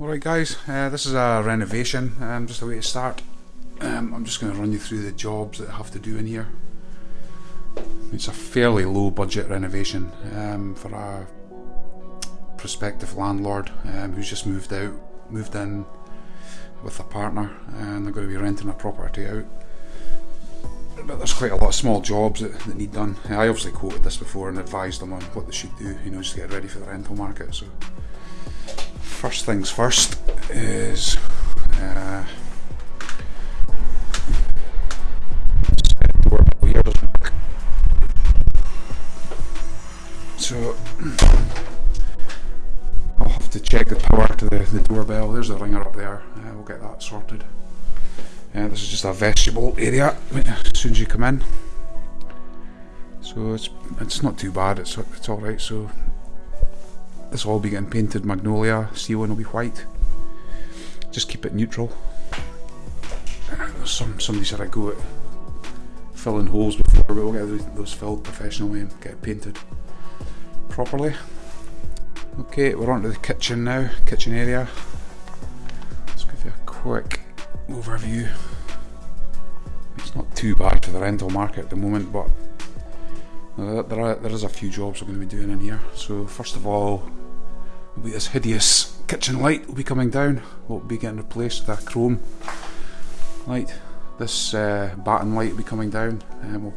Alright guys, uh, this is a renovation, um, just a way to start. Um, I'm just going to run you through the jobs that I have to do in here. It's a fairly low budget renovation um, for a prospective landlord um, who's just moved out, moved in with a partner and they're going to be renting a property out. But there's quite a lot of small jobs that, that need done. I obviously quoted this before and advised them on what they should do, you know, just to get ready for the rental market. So first things first is uh, so I'll have to check the power to the, the doorbell. There's the ringer up there. Uh, we'll get that sorted. Uh, this is just a vestibule area as soon as you come in. So it's it's not too bad. It's it's all right. So this will all be getting painted magnolia, ceiling will be white. Just keep it neutral. Some somebody said I go at filling holes before, but we'll get those filled professionally and get it painted properly. Okay, we're on to the kitchen now, kitchen area. Let's give you a quick overview. It's not too bad for the rental market at the moment, but there, are, there is a few jobs we're going to be doing in here. So first of all, will be this hideous kitchen light will be coming down. Will be getting replaced with a chrome light. This uh, batten light will be coming down, and we'll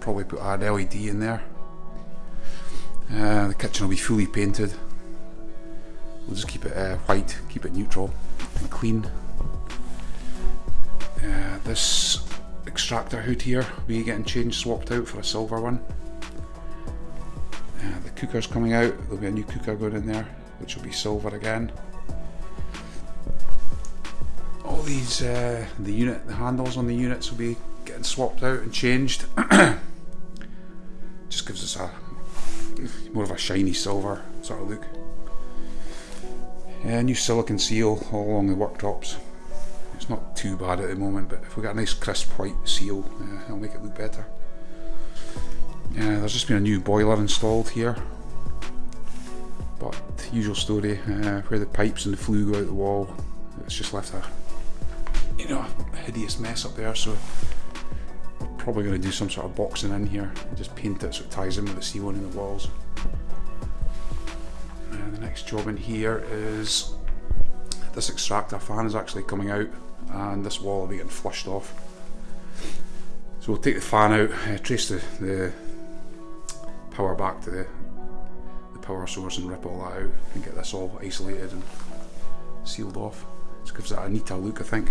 probably put an LED in there. Uh, the kitchen will be fully painted. We'll just keep it uh, white, keep it neutral and clean. Uh, this extractor hood here be getting changed, swapped out for a silver one. Uh, the cooker's coming out, there'll be a new cooker going in there, which will be silver again. All these, uh, the unit, the handles on the units will be getting swapped out and changed. Just gives us a more of a shiny silver sort of look. Uh, new silicon seal all along the worktops. It's not too bad at the moment, but if we get a nice crisp white seal, uh, it'll make it look better. Uh, there's just been a new boiler installed here. But usual story, uh, where the pipes and the flue go out the wall, it's just left a you know a hideous mess up there. So probably going to do some sort of boxing in here just paint it so it ties in with the ceiling and the walls. Uh, the next job in here is this extractor fan is actually coming out and this wall will be getting flushed off. So we'll take the fan out, uh, trace the, the power back to the, the power source and rip all that out and get this all isolated and sealed off. Just gives it a neater look I think.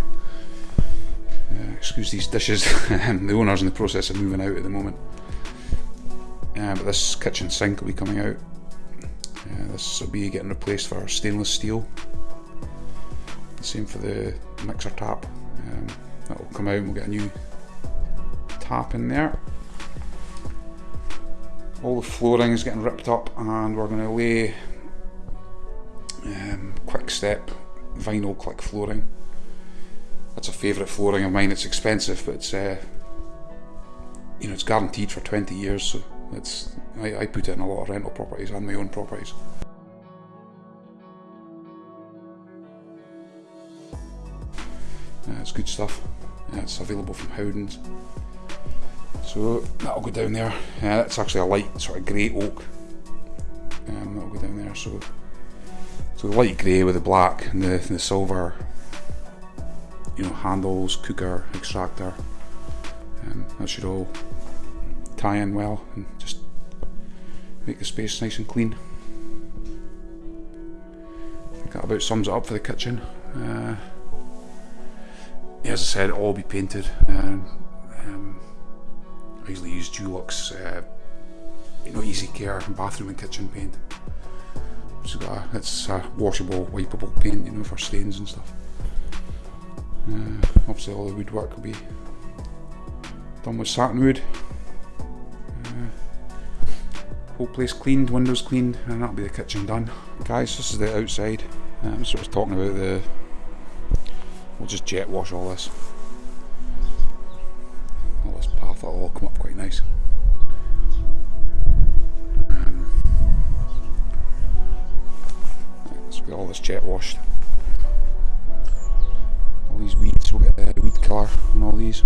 Uh, excuse these dishes, the owner's in the process of moving out at the moment. Uh, but this kitchen sink will be coming out. Uh, this will be getting replaced for stainless steel. The same for the mixer tap. Um, that will come out and we'll get a new tap in there. All the flooring is getting ripped up and we're going to lay um, Quick-Step vinyl click flooring. That's a favourite flooring of mine. It's expensive but it's uh, you know it's guaranteed for 20 years so it's I, I put it in a lot of rental properties and my own properties uh, it's good stuff it's available from Howdens so that'll go down there. Uh, that's actually a light sort of grey oak. Um, that'll go down there. So, so the light grey with the black and the, the silver, you know, handles, cooker, extractor. Um, that should all tie in well and just make the space nice and clean. I think that about sums it up for the kitchen. Uh, as I said, all be painted. And, um, I usually use Dulux, uh, you know, easy care bathroom and kitchen paint. A, it's a washable, wipeable paint, you know, for stains and stuff. Uh, obviously, all the woodwork will be done with satin wood. Uh, whole place cleaned, windows cleaned, and that'll be the kitchen done. Guys, this is the outside. I'm sort of talking about the. Just jet wash all this all this path will all come up quite nice. Um, let's Get all this jet washed. All these weeds, we'll get the weed killer on all these.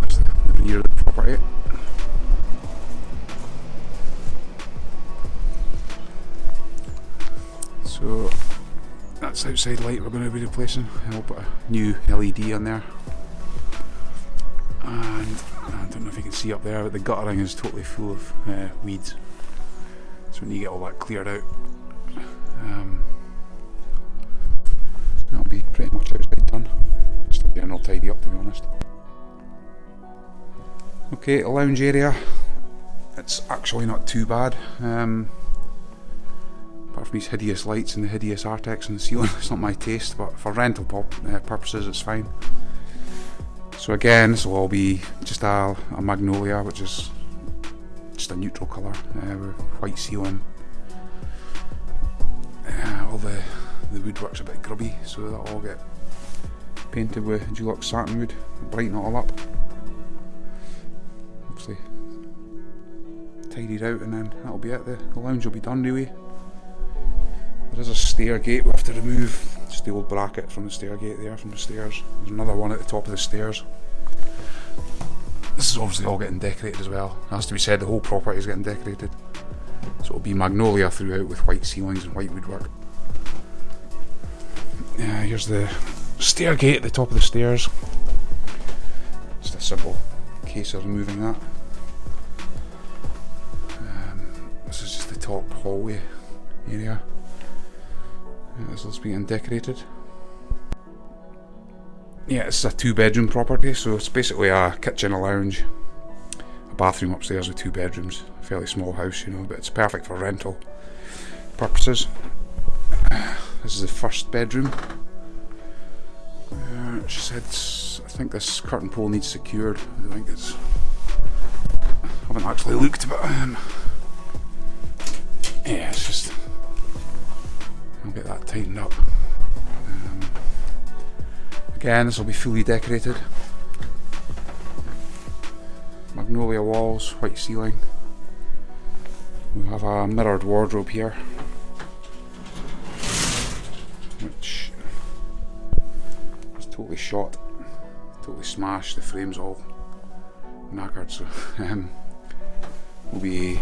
That's the rear outside light we're going to be replacing. I'll put a new LED on there. And I don't know if you can see up there, but the guttering is totally full of uh, weeds. So when you get all that cleared out, um, that'll be pretty much outside done. Just a general tidy up to be honest. Okay, lounge area. It's actually not too bad. Um, apart from these hideous lights and the hideous Artex in the ceiling, it's not my taste, but for rental uh, purposes it's fine. So again, this will all be just a, a magnolia, which is just a neutral colour uh, with white ceiling. Uh, all the the woodwork's a bit grubby, so that'll all get painted with Dulux satin wood, brighten it all up. Obviously, tidied out, and then that'll be it. The, the lounge will be done really. There is a stair gate we have to remove, just the old bracket from the stair gate there, from the stairs. There's another one at the top of the stairs. This is obviously all getting decorated as well. It has to be said, the whole property is getting decorated. So it'll be magnolia throughout with white ceilings and white woodwork. Yeah, here's the stair gate at the top of the stairs. Just a simple case of removing that. Um, this is just the top hallway area. Yeah, this is being decorated. Yeah, it's a two bedroom property, so it's basically a kitchen, a lounge, a bathroom upstairs with two bedrooms. A fairly small house, you know, but it's perfect for rental purposes. This is the first bedroom. Uh, she said, I think this curtain pole needs secured. I think it's. I haven't actually looked, but um, tightened up. Um, again, this will be fully decorated. Magnolia walls, white ceiling. We have a mirrored wardrobe here which was totally shot, totally smashed. The frame's all knackered, so um, we'll be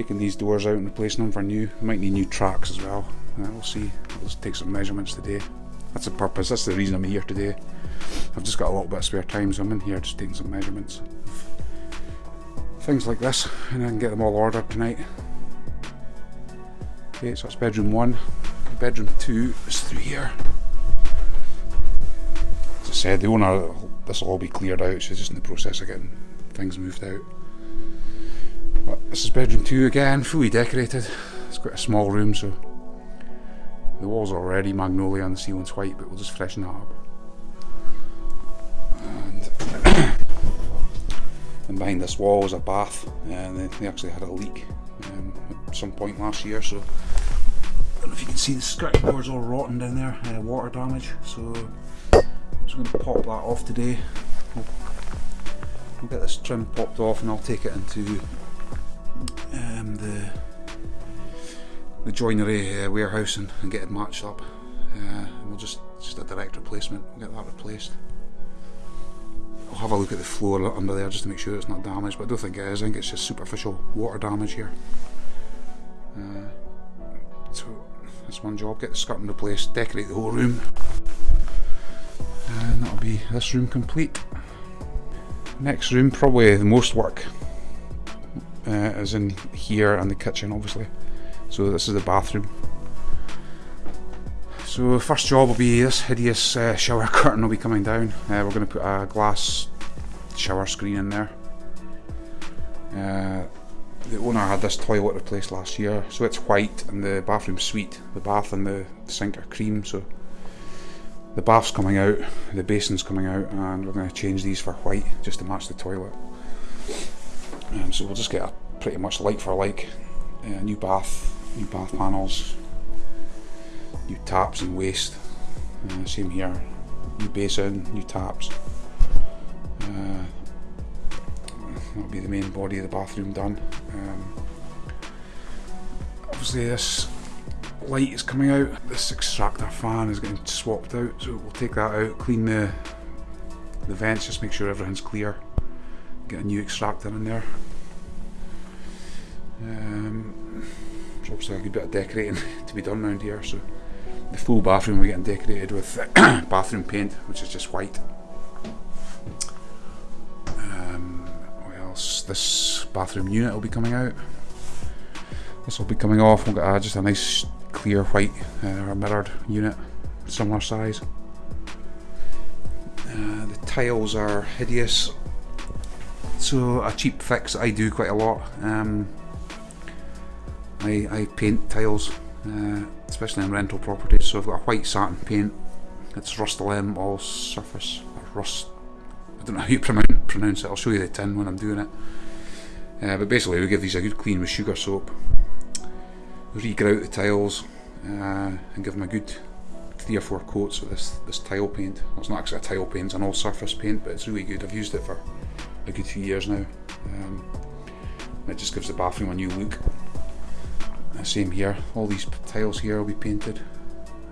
taking these doors out and replacing them for new. Might need new tracks as well. Uh, we'll see. Just take some measurements today. That's the purpose. That's the reason I'm here today. I've just got a little bit of spare time, so I'm in here just taking some measurements. Things like this, and I can get them all ordered tonight. Okay, so that's bedroom one. Bedroom two is through here. As I said, the owner, this will all be cleared out. She's just in the process of getting things moved out. This is bedroom two again, fully decorated. It's quite a small room, so the walls are already magnolia and the ceiling's white, but we'll just freshen that up. And, and behind this wall is a bath, and they, they actually had a leak um, at some point last year, so I don't know if you can see the skirting board's all rotten down there, uh, water damage, so I'm just going to pop that off today. We'll, we'll, get this trim popped off and I'll take it into um, the the joinery uh, warehouse and, and, get it matched up. Uh, we'll just just a direct replacement. We'll get that replaced. I'll have a look at the floor under there just to make sure it's not damaged, but I don't think it is. I think it's just superficial water damage here. Uh, so that's one job, get the skirting replaced, decorate the whole room. And that'll be this room complete. Next room, probably the most work uh, is in here and the kitchen obviously. So this is the bathroom. So first job will be this hideous uh, shower curtain will be coming down. Uh, we're going to put a glass shower screen in there. Uh, the owner had this toilet replaced last year, so it's white and the bathroom suite. The bath and the sink are cream, so the bath's coming out, the basin's coming out, and we're going to change these for white just to match the toilet. Um, so we'll just get a pretty much like for like uh, new bath, new bath panels, new taps and waste. Uh, same here, new basin, new taps. Uh, That'll be the main body of the bathroom done. Um, obviously this light is coming out. This extractor fan is getting swapped out, so we'll take that out, clean the the vents, just make sure everything's clear. Get a new extractor in there. Um, there's obviously a good bit of decorating to be done around here, so the full bathroom we're getting decorated with bathroom paint, which is just white. Um, what else? This bathroom unit will be coming out. This will be coming off. We'll get uh, just a nice clear white uh, mirrored unit, similar size. Uh, the tiles are hideous. So a cheap fix I do quite a lot. Um, I, I paint tiles, uh, especially on rental properties. So I've got a white satin paint. It's Rust-Oleum all surface. Rust. I don't know how you pronounce it. I'll show you the tin when I'm doing it. Uh, but basically, we give these a good clean with sugar soap. Regrout the tiles uh, and give them a good three or four coats of this this tile paint. Well, it's not actually a tile paint; it's an all-surface paint, but it's really good. I've used it for a good few years now. Um, it just gives the bathroom a new look. Uh, same here. All these tiles here will be painted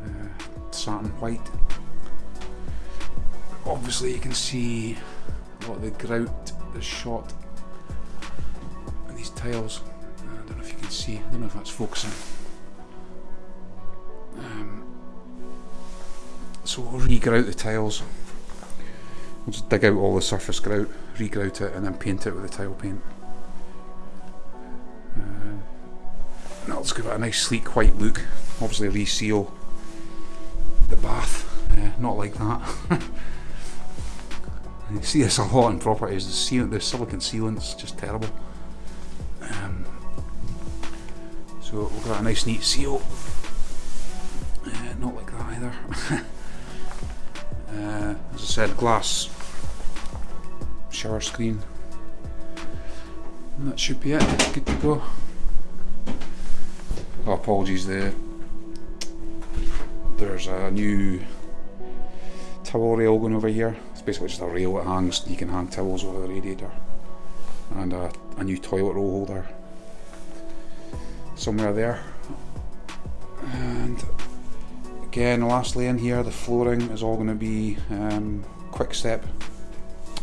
uh, satin white. Obviously, you can see a lot of the grout is shot these tiles. I don't know if you can see. I don't know if that's focusing. Um, so we'll re-grout the tiles. We'll just dig out all the surface grout, re-grout it and then paint it with the tile paint. Uh, that'll just give it a nice sleek white look. Obviously reseal the bath, uh, not like that. you see this a lot in properties, the, seal, the silicon sealant's just terrible. Um, so we've got a nice neat seal. Uh, not like that either. uh, as I said, glass shower screen. And that should be it. Good to go. Oh, apologies there. There's a new towel rail going over here. It's basically just a rail that hangs. You can hang towels over the radiator, and a, a new toilet roll holder somewhere there. And again, lastly in here, the flooring is all going to be um, Quick-Step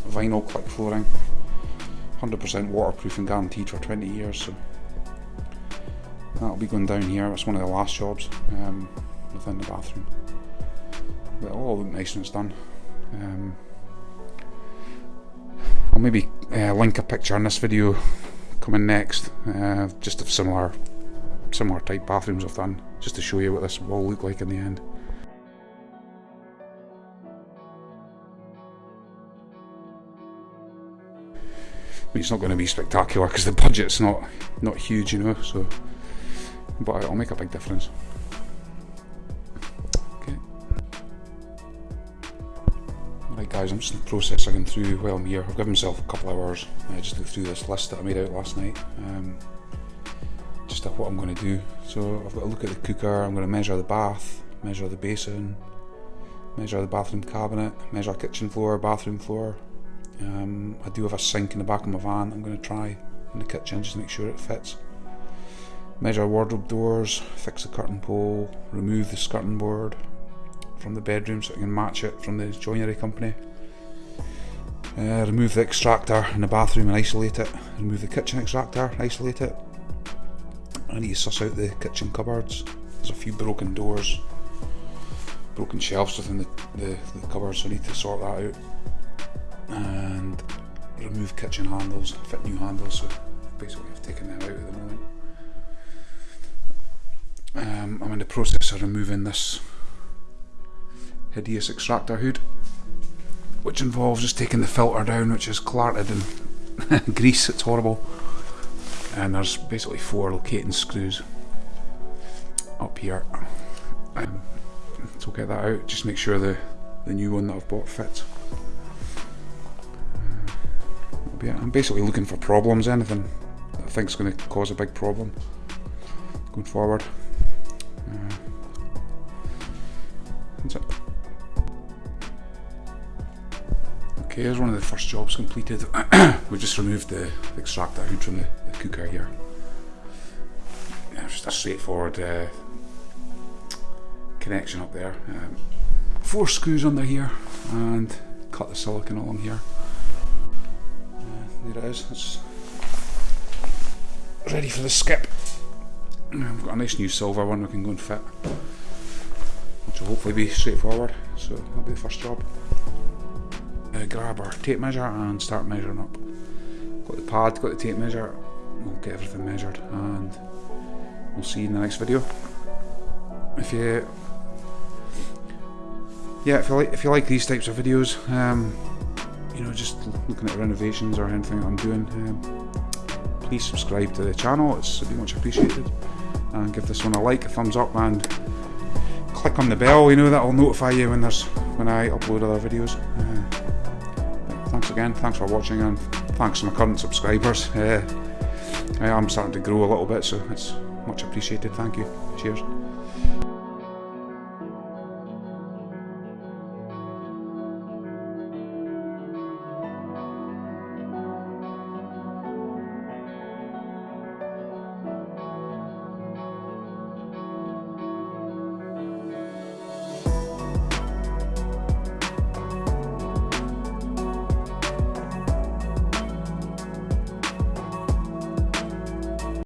vinyl click flooring. 100% waterproof and guaranteed for 20 years. So that'll be going down here. That's one of the last jobs um, within the bathroom. But it'll all look nice when it's done. Um, I'll maybe uh, link a picture in this video coming next, uh, just of similar similar type bathrooms I've done, just to show you what this will look like in the end. Mean, it's not going to be spectacular because the budget's not not huge, you know. So, but it'll make a big difference. Okay. Right, guys, I'm just in the process of going through while I'm here. I've given myself a couple hours uh, just to go through this list that I made out last night. Um, just of what I'm going to do. So I've got to look at the cooker. I'm going to measure the bath, measure the basin, measure the bathroom cabinet, measure kitchen floor, bathroom floor, um, I do have a sink in the back of my van I'm going to try in the kitchen just to make sure it fits. Measure wardrobe doors, fix the curtain pole, remove the skirting board from the bedroom so I can match it from the joinery company. Uh, remove the extractor in the bathroom and isolate it. Remove the kitchen extractor, isolate it. I need to suss out the kitchen cupboards. There's a few broken doors, broken shelves within the, the, the cupboards, so I need to sort that out and remove kitchen handles, fit new handles, so basically I've taken them out at the moment. Um, I'm in the process of removing this hideous extractor hood, which involves just taking the filter down, which is clarted in grease, it's horrible. And there's basically four locating screws up here. Um, so get that out, just make sure the, the new one that I've bought fits yeah, I'm basically looking for problems, anything that I think is going to cause a big problem going forward. Uh. Okay, here's one of the first jobs completed. we just removed the extractor hood from the, the cooker here. Yeah, just a straightforward uh, connection up there. Um, four screws under here and cut the silicon along here. It is. It's ready for the skip. I've got a nice new silver one we can go and fit, which will hopefully be straightforward. So that'll be the first job. Uh, grab our tape measure and start measuring up. Got the pad, got the tape measure. We'll get everything measured and we'll see you in the next video. If you yeah, if you like if you like these types of videos, um, you know, just looking at renovations or anything I'm doing, um, please subscribe to the channel. It's be much appreciated, and give this one a like, a thumbs up, and click on the bell. You know that'll notify you when there's when I upload other videos. Uh, thanks again. Thanks for watching, and thanks to my current subscribers. Uh, I am starting to grow a little bit, so it's much appreciated. Thank you. Cheers.